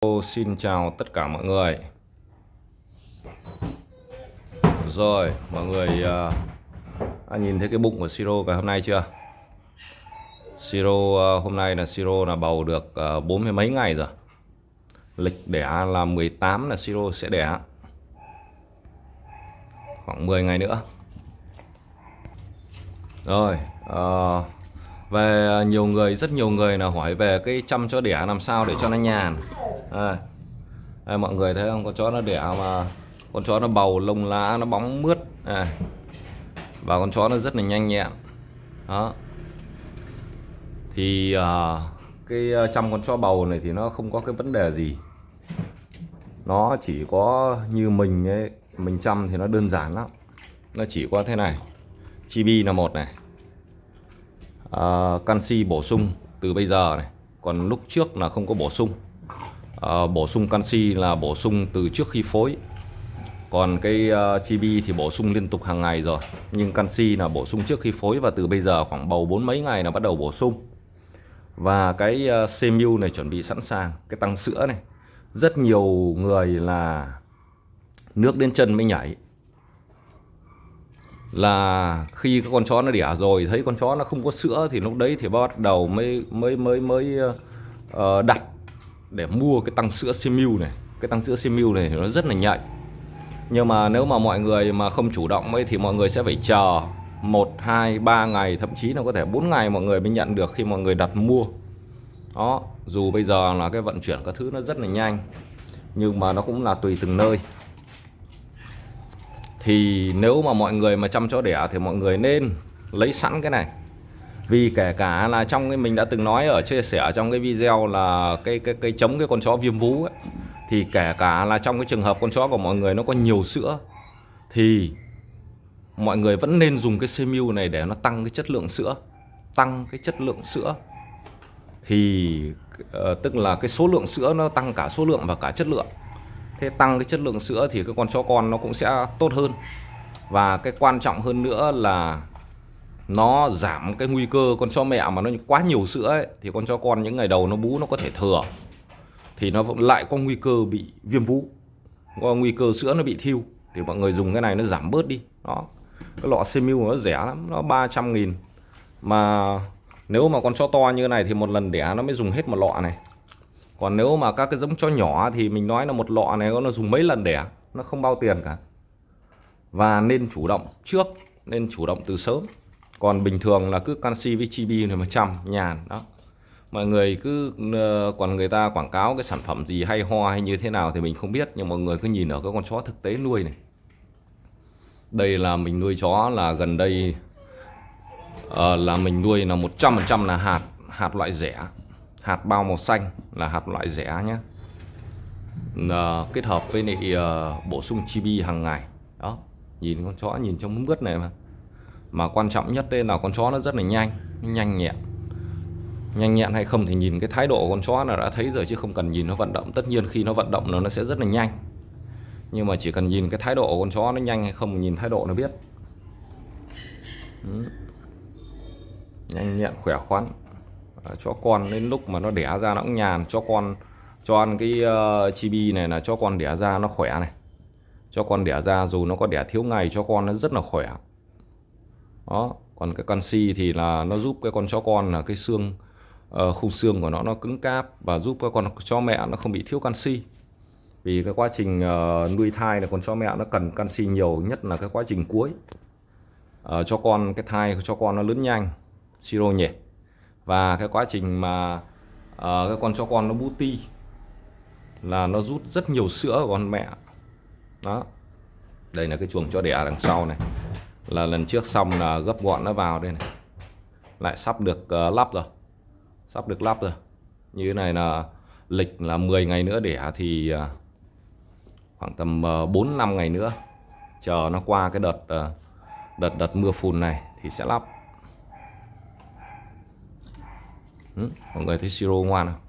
Ô, Xin chào tất cả mọi người. Rồi mọi người uh, nhìn thấy cái bụng của Siro ngày hôm nay chưa? Siro uh, hôm nay là Siro là bầu được uh, bốn mươi mấy ngày rồi. Lịch đẻ là 18 là Siro sẽ đẻ. Khoảng 10 ngày nữa. Rồi uh, về à, nhiều người, rất nhiều người là hỏi về cái chăm cho đẻ làm sao để cho nó nhàn. À, đây mọi người thấy không? Con chó nó đẻ mà con chó nó bầu lông lá nó bóng mướt. À, và con chó nó rất là nhanh nhẹn. Đó. Thì à, cái à, chăm con chó bầu này thì nó không có cái vấn đề gì. Nó chỉ có như mình ấy mình chăm thì nó đơn giản lắm. Nó chỉ có thế này. Chibi là một này uh, canxi bổ sung từ bây giờ này. Còn lúc trước là không có bổ sung. À, bổ sung canxi là bổ sung từ trước khi phối. Còn cái ờ, uh, chibi thì bổ sung liên tục hàng ngày rồi. Nhưng canxi là bổ sung trước khi phối và từ bây giờ khoảng bầu bốn mấy ngày là bắt đầu bổ sung. Và cái uh, CMU này chuẩn bị sẵn sàng cái tăng sữa này. Rất nhiều người là nước đến chân mới nhảy là khi các con chó nó đẻ rồi thấy con chó nó không có sữa thì lúc đấy thì bắt đầu mới mới mới mới uh, đặt để mua cái tăng sữa Simu này. Cái tăng sữa Simu này nó rất là nhạy. Nhưng mà nếu mà mọi người mà không chủ động ấy thì mọi người sẽ phải chờ 1, 2, 3 ngày thậm chí là có thể 4 ngày mọi người mới nhận được khi mọi người đặt mua. Đó dù bây giờ là cái vận chuyển các thứ nó rất là nhanh nhưng mà nó cũng là tùy từng nơi thì nếu mà mọi người mà chăm chó đẻ thì mọi người nên lấy sẵn cái này. Vì kể cả là trong cái mình đã từng nói ở chia sẻ trong cái video là cái cái cái chống cái con chó viêm vú ấy, thì kể cả là trong cái trường hợp con chó của mọi người nó có nhiều sữa thì mọi người vẫn nên dùng cái CMU này để nó tăng cái chất lượng sữa tăng cái chất lượng sữa. Thì uh, tức là cái số lượng sữa nó tăng cả số lượng và cả chất lượng thế tăng cái chất lượng sữa thì cái con chó con nó cũng sẽ tốt hơn. Và cái quan trọng hơn nữa là nó giảm cái nguy cơ con chó mẹ mà nó quá nhiều sữa ấy, thì con chó con những ngày đầu nó bú nó có thể thừa. Thì nó vẫn lại có nguy cơ bị viêm vú có nguy cơ sữa nó bị thiêu. Thì mọi người dùng cái này nó giảm bớt đi. Đó. Cái lọ Semil nó rẻ lắm nó 300 nghìn. Mà nếu mà con chó to như này thì một lần đẻ nó mới dùng hết một lọ này còn nếu mà các cái giống chó nhỏ thì mình nói là một lọ này nó dùng mấy lần đẻ à? nó không bao tiền cả. Và nên chủ động trước nên chủ động từ sớm. Còn bình thường là cứ canxi với chibi này 100 nhàn đó. Mọi người cứ ờ, còn người ta quảng cáo cái sản phẩm gì hay ho hay như thế nào thì mình không biết nhưng mọi người cứ nhìn ở cái con chó thực tế nuôi này. Đây là mình nuôi chó là gần đây uh, là mình nuôi là 100% là hạt hạt loại rẻ hạt bao màu xanh là hạt loại rẻ nhé. À, kết hợp với lại à, bổ sung chibi hàng ngày. Đó nhìn con chó nhìn trong mướt này mà. Mà quan trọng nhất đây là con chó nó rất là nhanh nhanh nhẹn. Nhanh nhẹn hay không thì nhìn cái thái độ của con chó là đã thấy rồi chứ không cần nhìn nó vận động. Tất nhiên khi nó vận động nó sẽ rất là nhanh. Nhưng mà chỉ cần nhìn cái thái độ của con chó nó nhanh hay không nhìn thái độ nó biết. Ừ. Nhanh nhẹn khỏe khoắn à, con đến lúc mà nó đẻ ra nó cũng nhàn. Cho con cho ăn cái ờ, uh, chibi này là cho con đẻ ra nó khỏe này. Cho con đẻ ra dù nó có đẻ thiếu ngày cho con nó rất là khỏe. Đó còn cái canxi thì là nó giúp cái con chó con là cái xương ờ, uh, khung xương của nó nó cứng cáp và giúp cái con chó mẹ nó không bị thiếu canxi. Vì cái quá trình uh, nuôi thai là con chó mẹ nó cần canxi nhiều nhất là cái quá trình cuối. Uh, cho con cái thai cho con nó lớn nhanh siro nhẹ và cái quá trình mà uh, cái con chó con nó bú ti là nó rút rất nhiều sữa của con mẹ. Đó. Đây là cái chuồng cho đẻ đằng sau này. Là lần trước xong là gấp gọn nó vào đây này. Lại sắp được uh, lắp rồi. Sắp được lắp rồi. Như thế này là lịch là 10 ngày nữa đẻ thì uh, khoảng tầm uh, 4 năm ngày nữa. Chờ nó qua cái đợt uh, đợt đợt mưa phùn này thì sẽ lắp. Ừ, mọi người thấy siro ngoan không?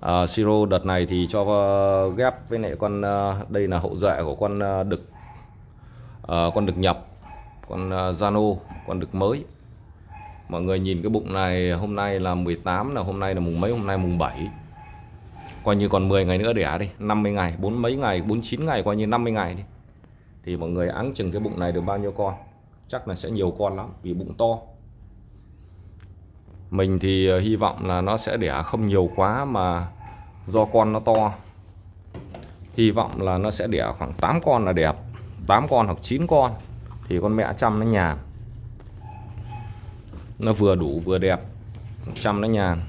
À, siro đợt này thì cho uh, ghép với lại con uh, đây là hậu duệ của con uh, đực à, con đực nhập con uh, Zano con đực mới. Mọi người nhìn cái bụng này hôm nay là 18 là hôm nay là mùng mấy hôm nay mùng 7 coi như còn 10 ngày nữa đẻ đi 50 ngày bốn mấy ngày 49 ngày coi như 50 ngày đi. Thì mọi người áng chừng cái bụng này được bao nhiêu con? Chắc là sẽ nhiều con lắm vì bụng to mình thì ờ, hy vọng là nó sẽ đẻ không nhiều quá mà do con nó to. Hy vọng là nó sẽ đẻ khoảng 8 con là đẹp 8 con hoặc 9 con thì con mẹ chăm nó nhàn. Nó vừa đủ vừa đẹp chăm nó nhàn.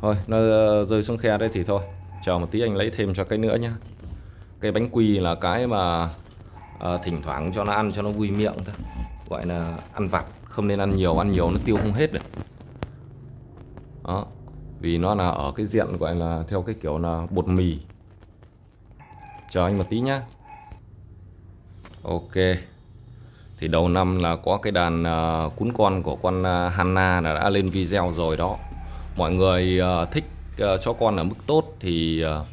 Thôi nó ờ, rơi xuống khe đấy thì thôi. Chờ một tí anh lấy thêm cho cái nữa nhá. Cái bánh quy là cái mà à, thỉnh thoảng cho nó ăn cho nó vui miệng thôi. Gọi là ăn vặt không nên ăn nhiều ăn nhiều nó tiêu không hết được. Đó vì nó là ở cái diện gọi là theo cái kiểu là bột mì. Chờ anh một tí nhá. Ok. Thì đầu năm là có cái đàn uh, cún con của con à, uh, Hanna là đã lên video rồi đó. Mọi người uh, thích uh, cho con ở mức tốt thì uh,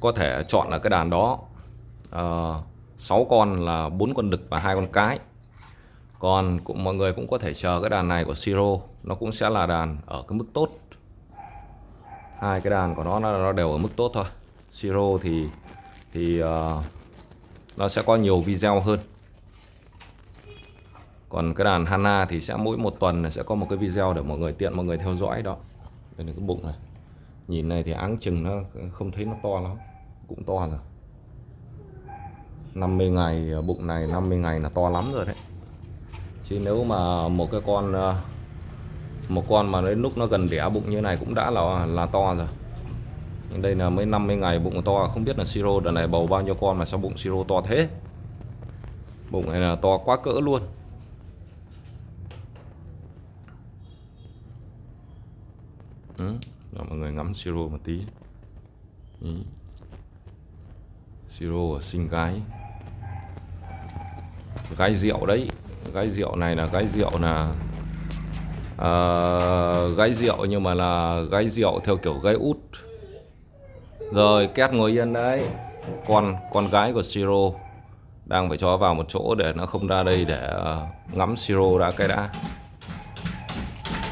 có thể chọn là cái đàn đó. Uh, 6 con là bốn con đực và hai con cái còn cũng mọi người cũng có thể chờ cái đàn này của Siro. Nó cũng sẽ là đàn ở cái mức tốt. Hai cái đàn của nó nó đều ở mức tốt thôi. Siro thì thì uh, nó sẽ có nhiều video hơn. Còn cái đàn Hana thì sẽ mỗi một tuần sẽ có một cái video để mọi người tiện mọi người theo dõi đó. Đây là cái bụng này. Nhìn này thì áng chừng nó không thấy nó to lắm. Cũng to rồi. 50 ngày ờ, bụng này 50 ngày là to lắm rồi đấy chứ nếu mà một cái con ờ, một con mà đến lúc nó gần đẻ bụng như này cũng đã là là to rồi. Nhưng đây là mới 50 ngày bụng to không biết là siro đợt này bầu bao nhiêu con mà sao bụng siro to thế. Bụng này là to quá cỡ luôn. Ừ. Đó, mọi người ngắm siro một tí. Ừ. siro sinh gái. Gái rượu đấy gái rượu này là gái rượu là uh, gái rượu nhưng mà là gái rượu theo kiểu gái út. Rồi két ngồi yên đấy. Con con gái của siro đang phải cho vào một chỗ để nó không ra đây để ờ, ngắm siro đã cái đã.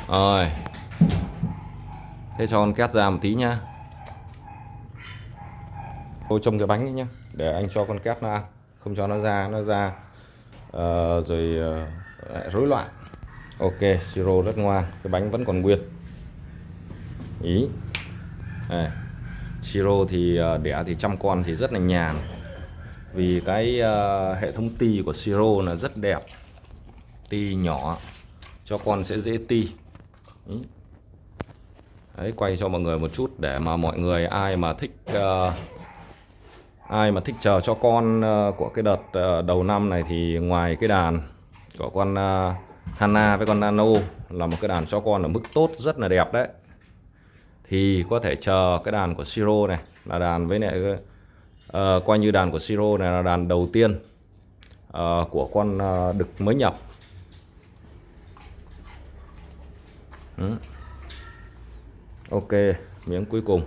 Rồi. Thế cho con két ra một tí nhá. Tôi trông cái bánh ấy nhá để anh cho con két nó ăn. Không cho nó ra nó ra uh, rồi uh, rối loạn. Ok siro rất ngoan cái bánh vẫn còn nguyên. Ý. Này siro thì uh, đẻ thì trăm con thì rất là nhàn. Vì cái uh, hệ thống ti của siro là rất đẹp. Ti nhỏ cho con sẽ dễ ti. Ý. Đấy, quay cho mọi người một chút để mà mọi người ai mà thích uh, ai mà thích chờ cho con ờ, của cái đợt ờ, đầu năm này thì ngoài cái đàn của con ờ, Hana với con Nano là một cái đàn cho con ở mức tốt rất là đẹp đấy. Thì có thể chờ cái đàn của Siro này là đàn với lại uh, coi như đàn của Siro này là đàn đầu tiên uh, của con uh, đực mới nhập. Ừ. ok miếng cuối cùng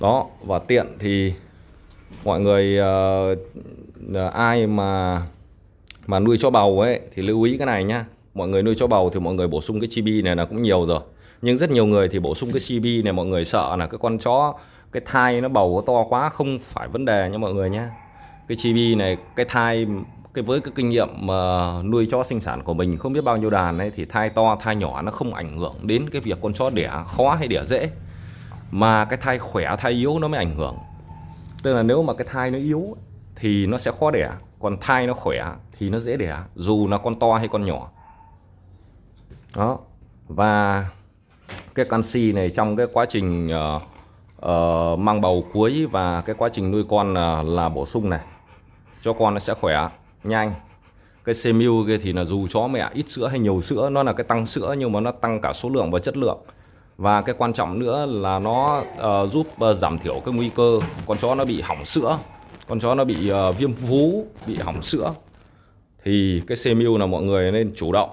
đó và tiện thì mọi người uh, ai mà mà nuôi cho bầu ấy thì lưu ý cái này nhá. Mọi người nuôi cho bầu thì mọi người bổ sung cái chibi này là cũng nhiều rồi. Nhưng rất nhiều người thì bổ sung cái chibi này mọi người sợ là cái con chó cái thai nó bầu nó to quá không phải vấn đề nha mọi người nhá. Cái chibi này cái thai cái với cái kinh nghiệm mà nuôi chó sinh sản của mình không biết bao nhiêu đàn ấy thì thai to thai nhỏ nó không ảnh hưởng đến cái việc con chó đẻ khó hay đẻ dễ mà cái thai khỏe thai yếu nó mới ảnh hưởng. Tức là nếu mà cái thai nó yếu thì nó sẽ khó đẻ còn thai nó khỏe thì nó dễ đẻ dù là con to hay con nhỏ. Đó. Và cái canxi này trong cái quá trình uh, uh, mang bầu cuối và cái quá trình nuôi con uh, là bổ sung này cho con nó sẽ khỏe nhanh. Cái CMU kia thì là dù chó mẹ ít sữa hay nhiều sữa nó là cái tăng sữa nhưng mà nó tăng cả số lượng và chất lượng và cái quan trọng nữa là nó uh, giúp uh, giảm thiểu cái nguy cơ con chó nó bị hỏng sữa con chó nó bị uh, viêm vú bị hỏng sữa. Thì cái CMU là mọi người nên chủ động.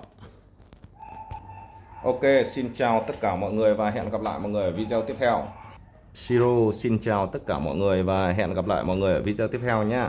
Ok xin chào tất cả mọi người và hẹn gặp lại mọi người ở video tiếp theo. Siro xin chào tất cả mọi người và hẹn gặp lại mọi người ở video tiếp theo nhé